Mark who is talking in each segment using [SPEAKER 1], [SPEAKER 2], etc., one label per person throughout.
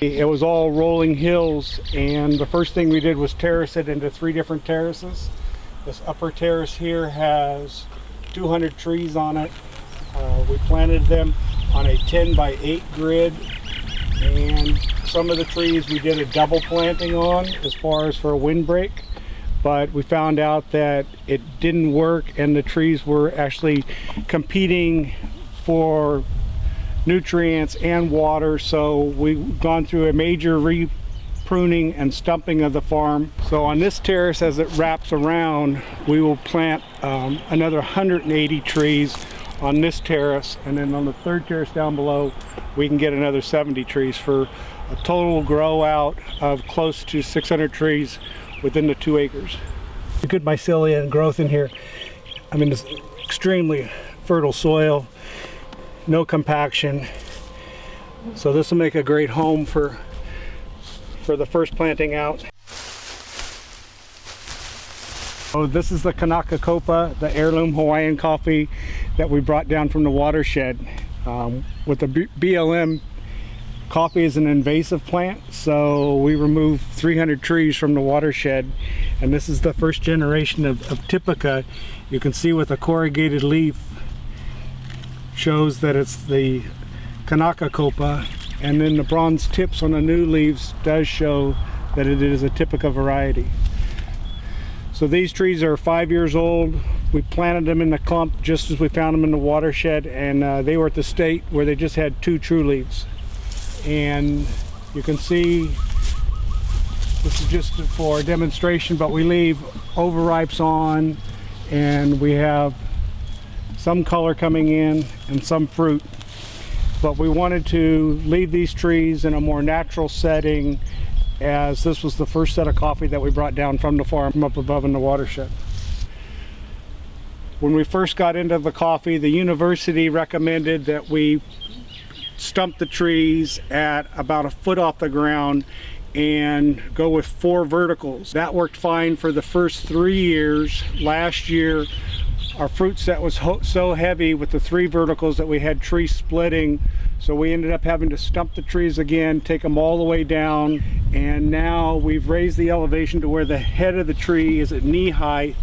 [SPEAKER 1] It was all rolling hills and the first thing we did was terrace it into three different terraces. This upper terrace here has 200 trees on it. Uh, we planted them on a 10 by 8 grid and some of the trees we did a double planting on as far as for a windbreak but we found out that it didn't work and the trees were actually competing for nutrients and water so we've gone through a major re pruning and stumping of the farm so on this terrace as it wraps around we will plant um, another 180 trees on this terrace and then on the third terrace down below we can get another 70 trees for a total grow out of close to 600 trees within the two acres. Good mycelia and growth in here. I mean, it's extremely fertile soil, no compaction. So this will make a great home for, for the first planting out. Oh, this is the Kanaka Kopa, the heirloom Hawaiian coffee that we brought down from the watershed. Um, with the B BLM Coffee is an invasive plant, so we removed 300 trees from the watershed. And this is the first generation of, of Typica. You can see with a corrugated leaf shows that it's the Kanaka Kopa. And then the bronze tips on the new leaves does show that it is a Typica variety. So these trees are five years old. We planted them in the clump just as we found them in the watershed and uh, they were at the state where they just had two true leaves and you can see this is just for demonstration but we leave overripes on and we have some color coming in and some fruit but we wanted to leave these trees in a more natural setting as this was the first set of coffee that we brought down from the farm up above in the watershed when we first got into the coffee the university recommended that we stump the trees at about a foot off the ground and go with four verticals. That worked fine for the first three years. Last year, our fruit set was so heavy with the three verticals that we had tree splitting. So we ended up having to stump the trees again, take them all the way down. And now we've raised the elevation to where the head of the tree is at knee height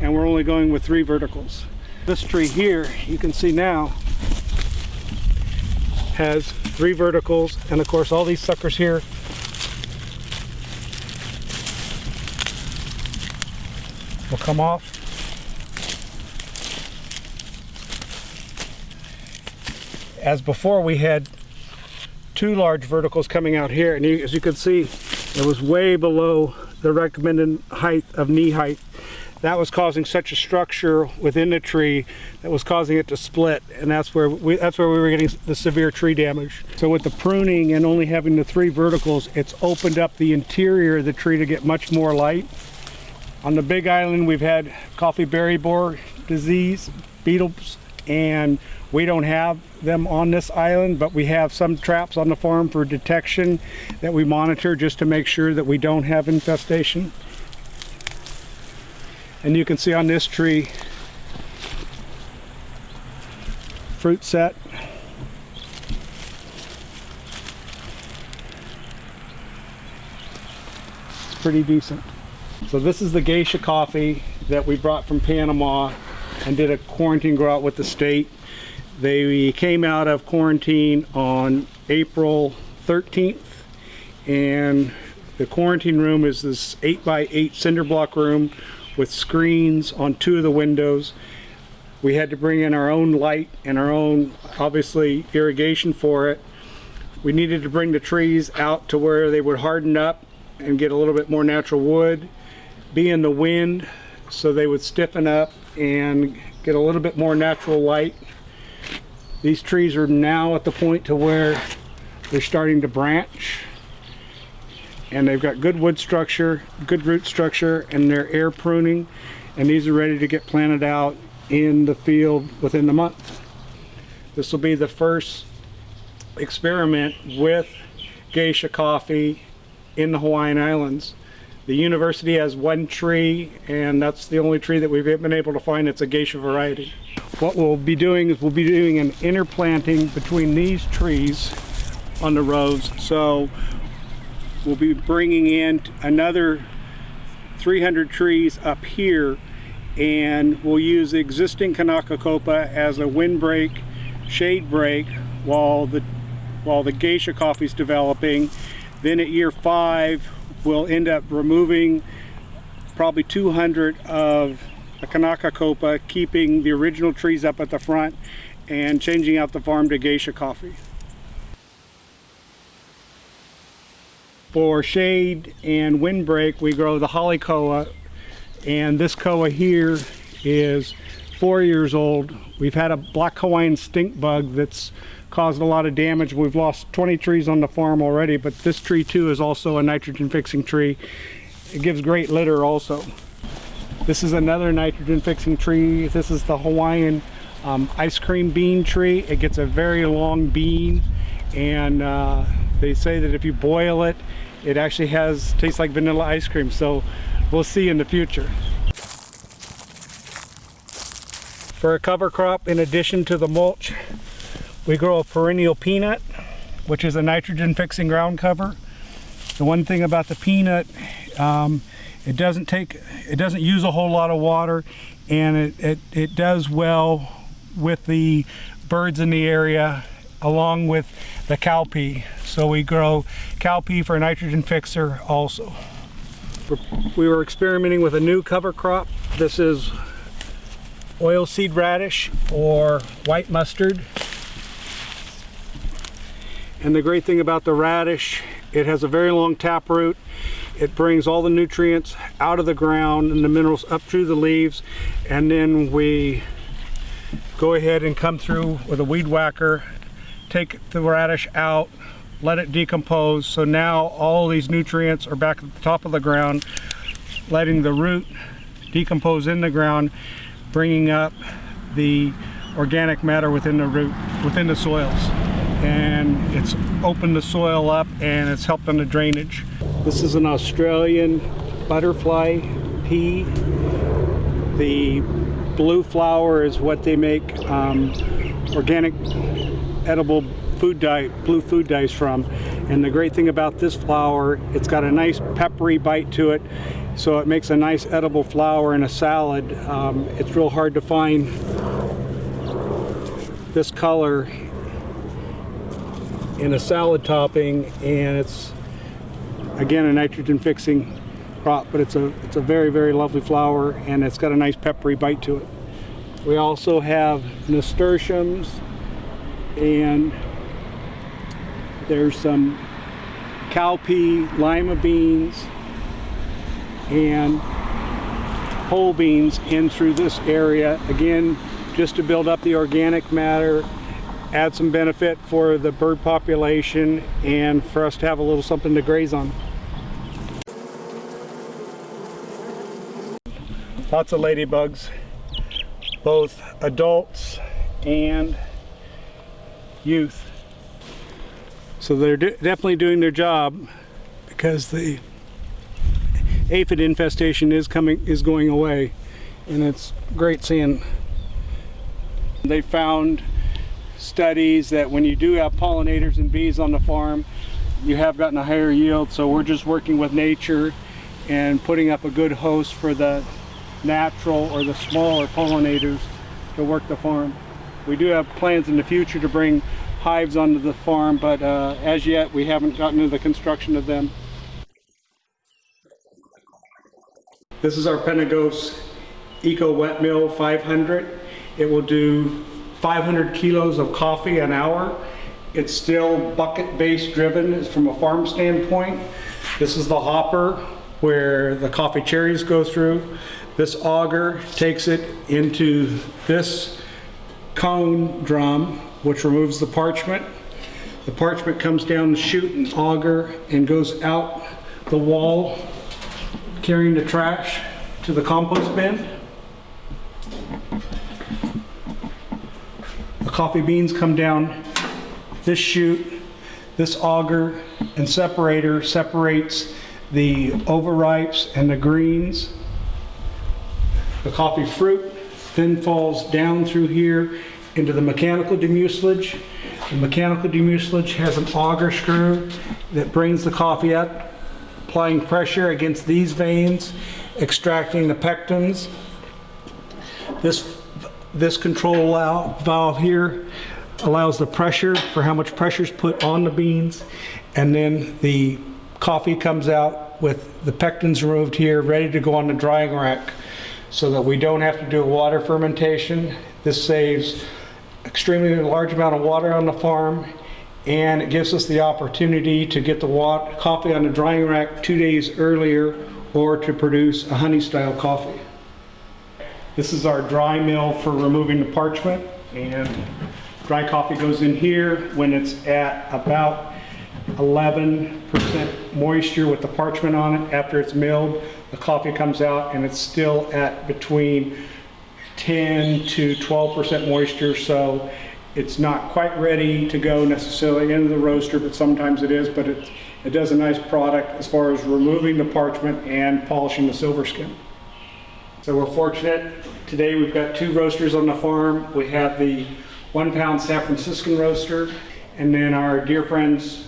[SPEAKER 1] and we're only going with three verticals. This tree here, you can see now, has three verticals and of course all these suckers here will come off as before we had two large verticals coming out here and you, as you can see it was way below the recommended height of knee height. That was causing such a structure within the tree that was causing it to split and that's where we that's where we were getting the severe tree damage. So with the pruning and only having the three verticals it's opened up the interior of the tree to get much more light. On the big island we've had coffee berry borer disease beetles and we don't have them on this island but we have some traps on the farm for detection that we monitor just to make sure that we don't have infestation. And you can see on this tree fruit set. It's pretty decent. So this is the geisha coffee that we brought from Panama and did a quarantine grow out with the state they came out of quarantine on April 13th and the quarantine room is this 8 by 8 cinder block room with screens on two of the windows. We had to bring in our own light and our own, obviously, irrigation for it. We needed to bring the trees out to where they would harden up and get a little bit more natural wood, be in the wind so they would stiffen up and get a little bit more natural light. These trees are now at the point to where they're starting to branch and they've got good wood structure, good root structure, and they're air pruning, and these are ready to get planted out in the field within the month. This will be the first experiment with geisha coffee in the Hawaiian Islands. The university has one tree and that's the only tree that we've been able to find It's a geisha variety. What we'll be doing is we'll be doing an interplanting between these trees on the rows. So we'll be bringing in another 300 trees up here and we'll use the existing Kanaka Copa as a windbreak, shade break while the while the geisha coffee is developing. Then at year five, we'll end up removing probably 200 of the Kanaka Copa, keeping the original trees up at the front and changing out the farm to geisha coffee. For shade and windbreak, we grow the haole koa, and this koa here is four years old. We've had a black Hawaiian stink bug that's caused a lot of damage. We've lost 20 trees on the farm already, but this tree too is also a nitrogen fixing tree. It gives great litter also. This is another nitrogen fixing tree. This is the Hawaiian um, ice cream bean tree. It gets a very long bean and uh, they say that if you boil it, it actually has tastes like vanilla ice cream. So we'll see in the future. For a cover crop, in addition to the mulch, we grow a perennial peanut, which is a nitrogen fixing ground cover. The one thing about the peanut, um, it doesn't take, it doesn't use a whole lot of water and it, it, it does well with the birds in the area along with the cowpea. So we grow cowpea for a nitrogen fixer also. We were experimenting with a new cover crop. This is oilseed radish or white mustard. And the great thing about the radish, it has a very long tap root. It brings all the nutrients out of the ground and the minerals up through the leaves. And then we go ahead and come through with a weed whacker, take the radish out, let it decompose. So now all these nutrients are back at the top of the ground, letting the root decompose in the ground, bringing up the organic matter within the root, within the soils and it's opened the soil up and it's helped on the drainage. This is an Australian butterfly pea. The blue flower is what they make um, organic edible food dye, blue food dyes from. And the great thing about this flower, it's got a nice peppery bite to it. So it makes a nice edible flower in a salad. Um, it's real hard to find this color in a salad topping and it's again a nitrogen fixing crop but it's a it's a very very lovely flower and it's got a nice peppery bite to it. We also have nasturtiums and there's some cowpea lima beans and whole beans in through this area. Again just to build up the organic matter add some benefit for the bird population and for us to have a little something to graze on. Lots of ladybugs, both adults and youth. So they're definitely doing their job because the aphid infestation is coming is going away and it's great seeing they found studies that when you do have pollinators and bees on the farm, you have gotten a higher yield. So we're just working with nature and putting up a good host for the natural or the smaller pollinators to work the farm. We do have plans in the future to bring hives onto the farm, but uh, as yet we haven't gotten to the construction of them. This is our Penagos Eco Wet Mill 500. It will do 500 kilos of coffee an hour. It's still bucket base driven from a farm standpoint. This is the hopper where the coffee cherries go through. This auger takes it into this cone drum, which removes the parchment. The parchment comes down the chute and auger and goes out the wall, carrying the trash to the compost bin. Coffee beans come down this chute, this auger and separator separates the overripes and the greens. The coffee fruit then falls down through here into the mechanical demucilage. The mechanical demucilage has an auger screw that brings the coffee up, applying pressure against these veins, extracting the pectins. This, this control valve here allows the pressure for how much pressure is put on the beans. And then the coffee comes out with the pectins removed here, ready to go on the drying rack so that we don't have to do a water fermentation. This saves extremely large amount of water on the farm and it gives us the opportunity to get the coffee on the drying rack two days earlier or to produce a honey style coffee. This is our dry mill for removing the parchment and dry coffee goes in here when it's at about 11% moisture with the parchment on it. After it's milled, the coffee comes out and it's still at between 10 to 12% moisture, so it's not quite ready to go necessarily into the roaster, but sometimes it is, but it, it does a nice product as far as removing the parchment and polishing the silver skin. So we're fortunate. Today we've got two roasters on the farm. We have the one pound San Franciscan roaster, and then our dear friends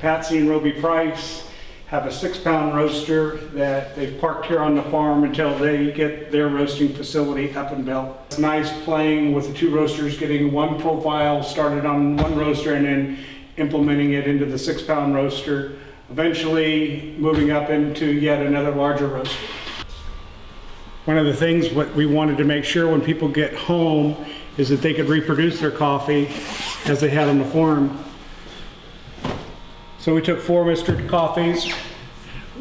[SPEAKER 1] Patsy and Roby Price have a six pound roaster that they've parked here on the farm until they get their roasting facility up and built. It's nice playing with the two roasters, getting one profile started on one roaster and then implementing it into the six pound roaster, eventually moving up into yet another larger roaster. One of the things what we wanted to make sure when people get home is that they could reproduce their coffee as they had on the farm. So we took four Mr. Coffees,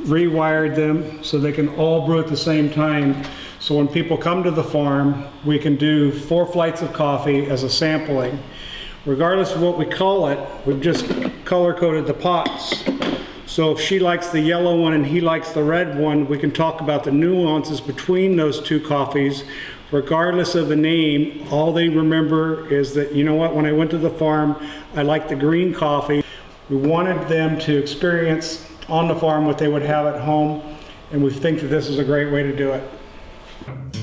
[SPEAKER 1] rewired them so they can all brew at the same time. So when people come to the farm, we can do four flights of coffee as a sampling. Regardless of what we call it, we've just color coded the pots. So if she likes the yellow one and he likes the red one, we can talk about the nuances between those two coffees. Regardless of the name, all they remember is that, you know what, when I went to the farm, I liked the green coffee. We wanted them to experience on the farm what they would have at home, and we think that this is a great way to do it.